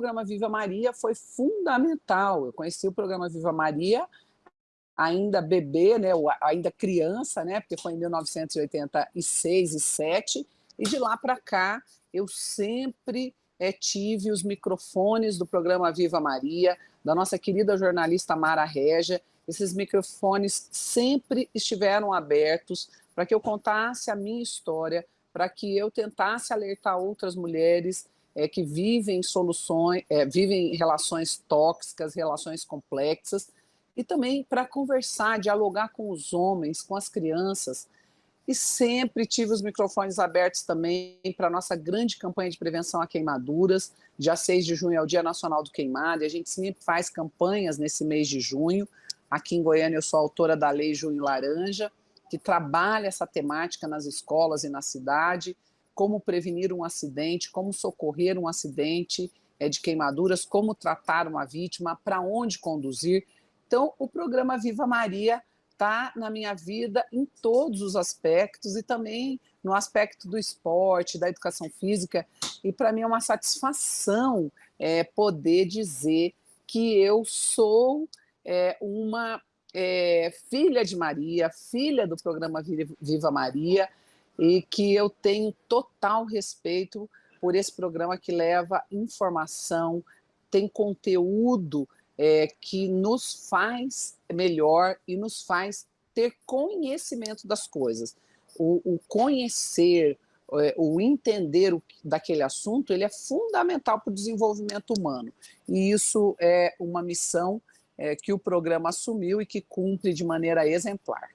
programa Viva Maria foi fundamental. Eu conheci o programa Viva Maria ainda bebê, né, ainda criança, né, porque foi em 1986 e 7, e de lá para cá eu sempre é, tive os microfones do programa Viva Maria, da nossa querida jornalista Mara Regia, esses microfones sempre estiveram abertos para que eu contasse a minha história, para que eu tentasse alertar outras mulheres é, que vivem soluções, é, vivem relações tóxicas, relações complexas, e também para conversar, dialogar com os homens, com as crianças, e sempre tive os microfones abertos também para a nossa grande campanha de prevenção a queimaduras. Dia 6 de junho é o Dia Nacional do Queimado, e a gente sempre faz campanhas nesse mês de junho. Aqui em Goiânia eu sou autora da Lei Junho Laranja, que trabalha essa temática nas escolas e na cidade, como prevenir um acidente, como socorrer um acidente é, de queimaduras, como tratar uma vítima, para onde conduzir. Então, o programa Viva Maria está na minha vida em todos os aspectos e também no aspecto do esporte, da educação física, e para mim é uma satisfação é, poder dizer que eu sou é, uma é, filha de Maria, filha do programa Viva Maria, e que eu tenho total respeito por esse programa que leva informação, tem conteúdo é, que nos faz melhor e nos faz ter conhecimento das coisas. O, o conhecer, é, o entender o, daquele assunto, ele é fundamental para o desenvolvimento humano. E isso é uma missão é, que o programa assumiu e que cumpre de maneira exemplar.